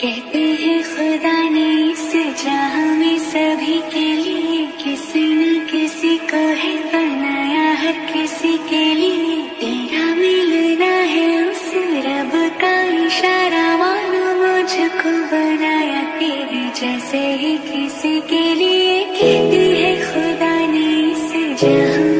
कहते हैं, खुदा ने इस जहाँ में सभी के लिए किसी न किसी को है बनाया हर किसी के लिए तेरा मिलना है उस रब का इशारा, मानो मुझको बनाया तेरे जैसे ही किसी के लिए। कहते हैं, खुदा ने इस जहाँ